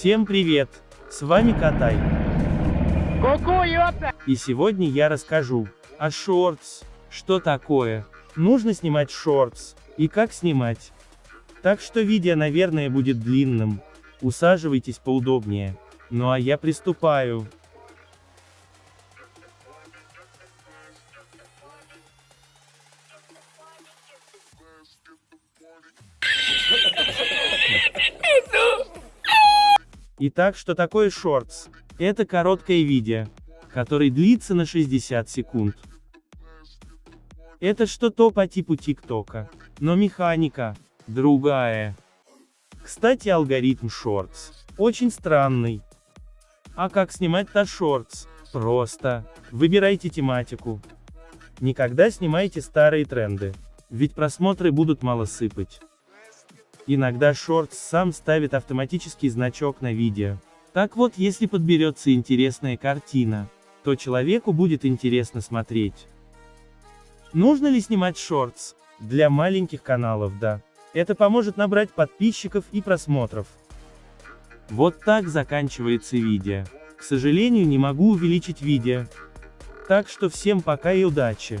Всем привет! С вами Катай. И сегодня я расскажу о шортс. Что такое? Нужно снимать шортс. И как снимать. Так что видео, наверное, будет длинным. Усаживайтесь поудобнее. Ну а я приступаю. Итак, что такое шортс? Это короткое видео, которое длится на 60 секунд. Это что-то по типу ТикТока, но механика другая. Кстати, алгоритм шортс очень странный. А как снимать-то шортс? Просто. Выбирайте тематику. Никогда снимайте старые тренды. Ведь просмотры будут мало сыпать. Иногда Shorts сам ставит автоматический значок на видео. Так вот, если подберется интересная картина, то человеку будет интересно смотреть. Нужно ли снимать Shorts? Для маленьких каналов да. Это поможет набрать подписчиков и просмотров. Вот так заканчивается видео. К сожалению не могу увеличить видео. Так что всем пока и удачи.